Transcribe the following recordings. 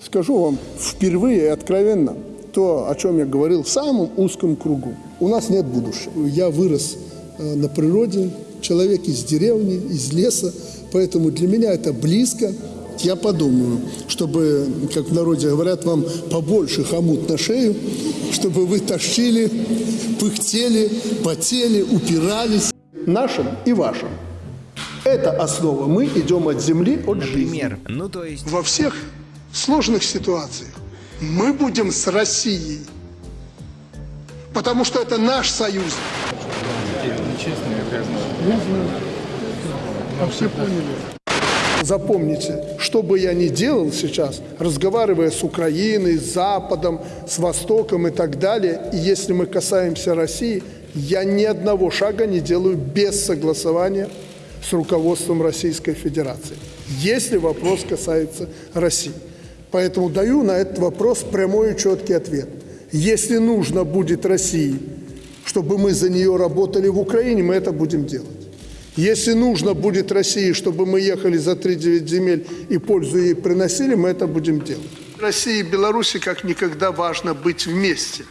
Скажу вам впервые и откровенно то, о чем я говорил в самом узком кругу. У нас нет будущего. Я вырос э, на природе, человек из деревни, из леса, поэтому для меня это близко. Я подумаю, чтобы, как в народе говорят, вам побольше хомут на шею, чтобы вы тащили, пыхтели, потели, упирались. Нашим и вашим. Это основа. Мы идем от земли, от жизни. Например, ну то есть... Во всех сложных ситуациях мы будем с Россией. Потому что это наш союз. А все поняли. Запомните, что бы я ни делал сейчас, разговаривая с Украиной, с Западом, с Востоком и так далее, и если мы касаемся России, я ни одного шага не делаю без согласования с руководством Российской Федерации, если вопрос касается России. Поэтому даю на этот вопрос прямой и четкий ответ. Если нужно будет России, чтобы мы за нее работали в Украине, мы это будем делать. Если нужно будет России, чтобы мы ехали за 3-9 земель и пользу ей приносили, мы это будем делать. России и Беларуси как никогда важно быть вместе.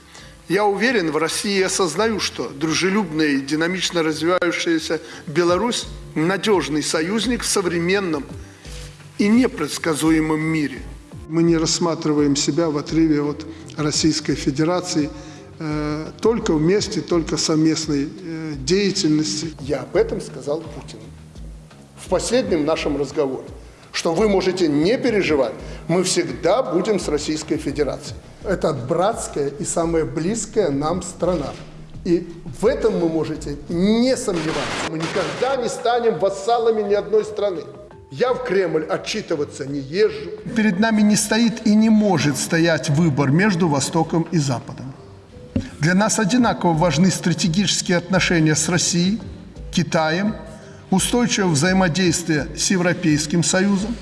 Я уверен, в России осознаю, что дружелюбная и динамично развивающаяся Беларусь – надежный союзник в современном и непредсказуемом мире. Мы не рассматриваем себя в отрыве от Российской Федерации только вместе, только совместной э, деятельности. Я об этом сказал Путину в последнем нашем разговоре, что вы можете не переживать, мы всегда будем с Российской Федерацией. Это братская и самая близкая нам страна. И в этом вы можете не сомневаться. Мы никогда не станем вассалами ни одной страны. Я в Кремль отчитываться не езжу. Перед нами не стоит и не может стоять выбор между Востоком и Западом. Для нас одинаково важны стратегические отношения с Россией, Китаем, устойчивое взаимодействие с Европейским Союзом,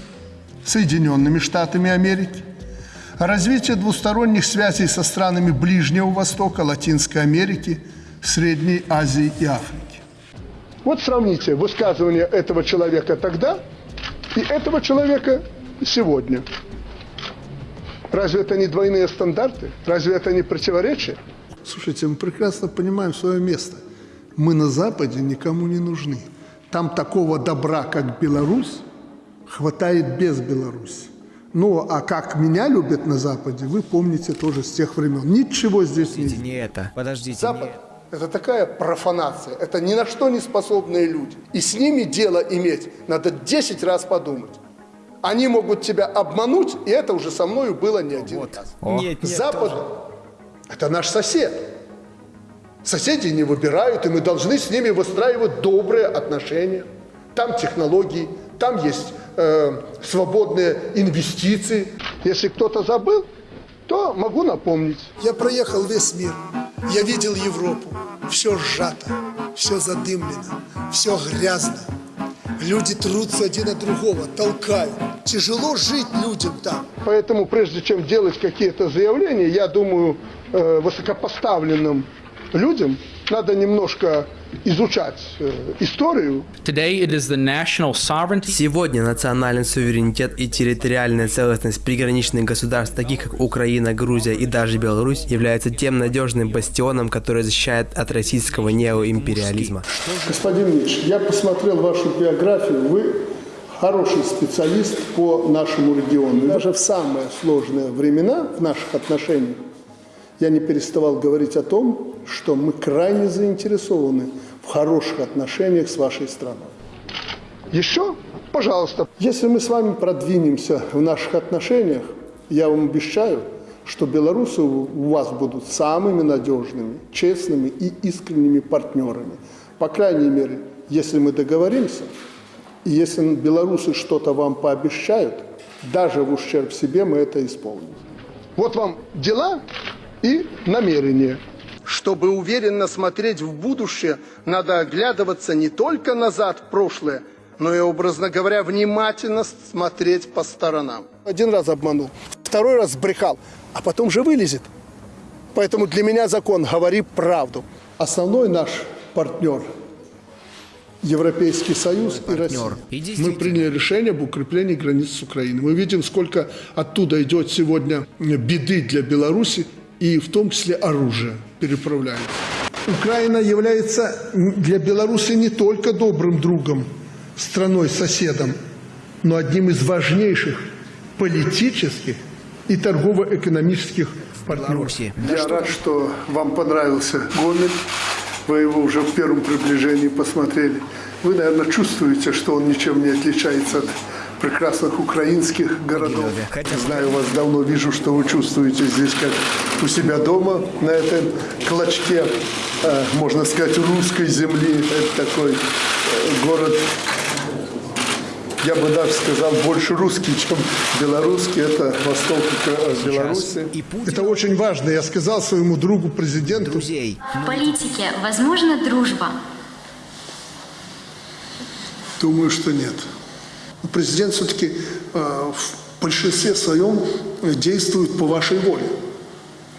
Соединенными Штатами Америки, развитие двусторонних связей со странами Ближнего Востока, Латинской Америки, Средней Азии и Африки. Вот сравните высказывание этого человека тогда и этого человека сегодня. Разве это не двойные стандарты? Разве это не противоречие? Слушайте, мы прекрасно понимаем свое место. Мы на Западе никому не нужны. Там такого добра, как Беларусь, хватает без Беларуси. Ну, а как меня любят на Западе, вы помните тоже с тех времен. Ничего здесь Подождите, нет. не это. Подождите, Запад не... – это такая профанация, это ни на что не способные люди. И с ними дело иметь надо 10 раз подумать. Они могут тебя обмануть, и это уже со мною было не один Вот. раз. Нет, нет, Запад тоже. – это наш сосед. Соседи не выбирают, и мы должны с ними выстраивать добрые отношения. Там технологии, там есть э, свободные инвестиции. Если кто-то забыл, то могу напомнить. Я проехал весь мир. Я видел Европу. Все сжато, все задымлено, все грязно. Люди трутся один от другого, толкают. Тяжело жить людям там. Поэтому прежде чем делать какие-то заявления, я думаю, э, высокопоставленным людям надо немножко изучать э, историю. Today, it is the national sovereignty Сегодня национальный суверенитет и территориальная целостность приграничных государств, таких как Украина, Грузия и даже Беларусь, является тем надежным бастионом, который защищает от российского неоимпериализма. Господин Мич, я посмотрел вашу биографию. Вы хороший специалист по нашему региону. Даже в самые сложные времена в наших отношениях я не переставал говорить о том, что мы крайне заинтересованы в хороших отношениях с вашей страной. Еще, пожалуйста, если мы с вами продвинемся в наших отношениях, я вам обещаю, что белорусы у вас будут самыми надежными, честными и искренними партнерами. По крайней мере, если мы договоримся, и если белорусы что-то вам пообещают, даже в ущерб себе мы это исполним. Вот вам дела и намерения. Чтобы уверенно смотреть в будущее, надо оглядываться не только назад в прошлое, но и, образно говоря, внимательно смотреть по сторонам. Один раз обманул, второй раз брехал, а потом же вылезет. Поэтому для меня закон «говори правду». Основной наш партнер. Европейский Союз и Россия. Мы приняли решение об укреплении границ с Украиной. Мы видим, сколько оттуда идет сегодня беды для Беларуси, и в том числе оружие переправляется. Украина является для Беларуси не только добрым другом, страной-соседом, но одним из важнейших политических и торгово-экономических партнеров. Я рад, что вам понравился Гомель. Вы его уже в первом приближении посмотрели. Вы, наверное, чувствуете, что он ничем не отличается от прекрасных украинских городов. Хотя- Знаю вас давно, вижу, что вы чувствуете здесь как у себя дома, на этом клочке, э, можно сказать, русской земли. Это такой э, город я бы даже сказал, больше русский, чем белорусский. Это восток э, Беларуси. И Путин- Это очень важно. Я сказал своему другу президенту, Друзей. В политике возможна дружба? Думаю, что нет. Президент все-таки э, в большинстве своем действует по вашей воле.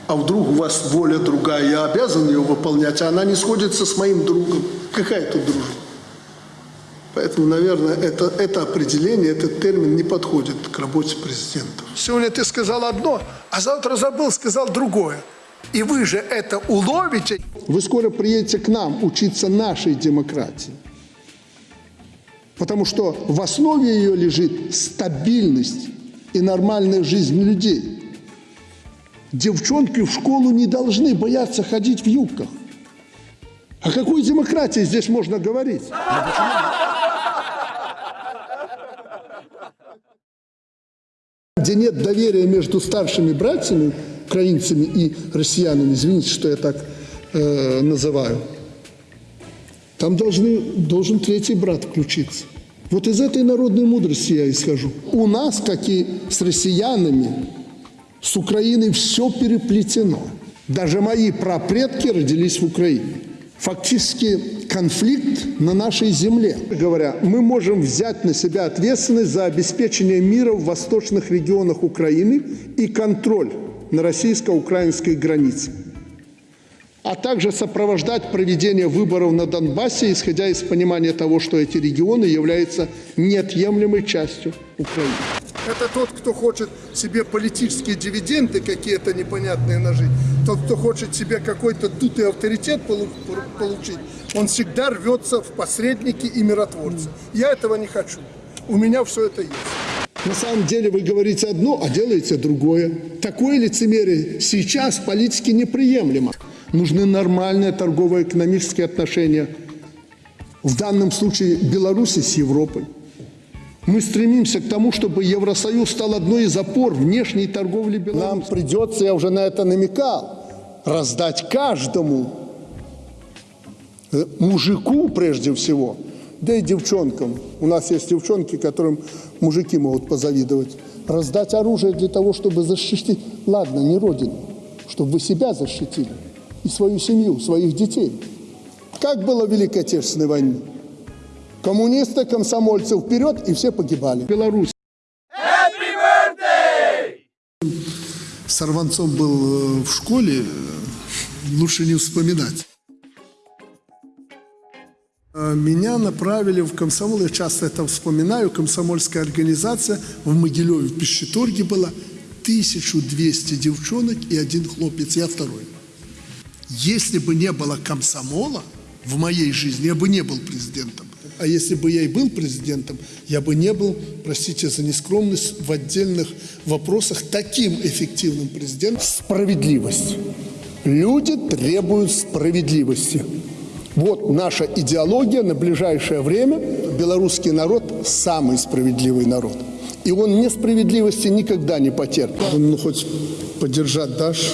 А вдруг у вас воля другая, я обязан ее выполнять, а она не сходится с моим другом. Какая тут дружба? Поэтому, наверное, это, это определение, этот термин не подходит к работе президента. Сегодня ты сказал одно, а завтра забыл, сказал другое. И вы же это уловите. Вы скоро приедете к нам учиться нашей демократии. Потому что в основе ее лежит стабильность и нормальная жизнь людей. Девчонки в школу не должны бояться ходить в юбках. О какой демократии здесь можно говорить? Где нет доверия между старшими братьями, украинцами и россиянами, извините, что я так э, называю, там должны, должен третий брат включиться. Вот из этой народной мудрости я исхожу. У нас, как и с россиянами, с Украиной все переплетено. Даже мои прапредки родились в Украине. Фактически конфликт на нашей земле. Говоря, мы можем взять на себя ответственность за обеспечение мира в восточных регионах Украины и контроль на российско-украинской границе а также сопровождать проведение выборов на Донбассе, исходя из понимания того, что эти регионы являются неотъемлемой частью Украины. Это тот, кто хочет себе политические дивиденды какие-то непонятные нажить, тот, кто хочет себе какой-то дутый авторитет полу- получить, он всегда рвется в посредники и миротворцы. Я этого не хочу. У меня все это есть. На самом деле вы говорите одно, а делаете другое. Такое лицемерие сейчас в политике неприемлемо. Нужны нормальные торгово-экономические отношения. В данном случае Беларуси с Европой. Мы стремимся к тому, чтобы Евросоюз стал одной из опор внешней торговли Беларуси. Нам придется, я уже на это намекал, раздать каждому э, мужику прежде всего, да и девчонкам. У нас есть девчонки, которым мужики могут позавидовать. Раздать оружие для того, чтобы защитить, ладно, не родину, чтобы вы себя защитили и свою семью, своих детей. Как было в Великой Отечественной войне? Коммунисты, комсомольцы вперед, и все погибали. Беларусь. Сорванцом был э, в школе, э, лучше не вспоминать. Э, Меня направили в комсомол, я часто это вспоминаю, комсомольская организация в Могилеве, в Пищеторге была 1200 девчонок и один хлопец, я второй. Если бы не было комсомола в моей жизни, я бы не был президентом. А если бы я и был президентом, я бы не был, простите за нескромность, в отдельных вопросах таким эффективным президентом. Справедливость. Люди требуют справедливости. Вот наша идеология на ближайшее время. Белорусский народ – самый справедливый народ. И он несправедливости никогда не потерпит. Ну, хоть поддержать дашь,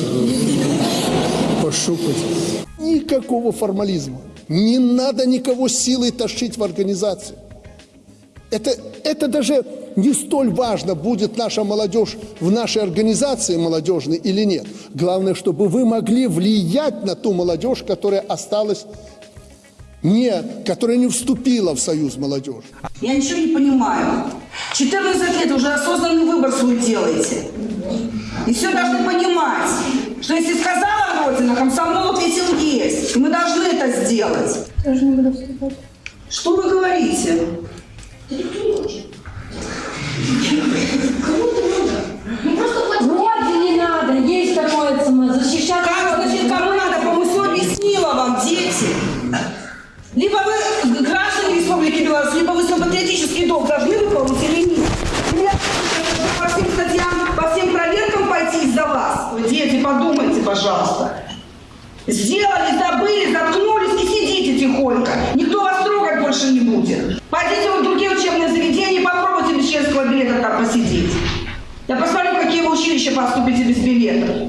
пощупать. Никакого формализма. Не надо никого силой тащить в организацию. Это, это даже не столь важно, будет наша молодежь в нашей организации молодежной или нет. Главное, чтобы вы могли влиять на ту молодежь, которая осталась не, которая не вступила в союз молодежи. Я ничего не понимаю. 14 лет уже осознанный выбор свой делаете. И все должны понимать, что если сказала Родина, комсомол ответил есть. И мы должны это сделать. Тоже не буду вступать. Что вы говорите? выступите без билета.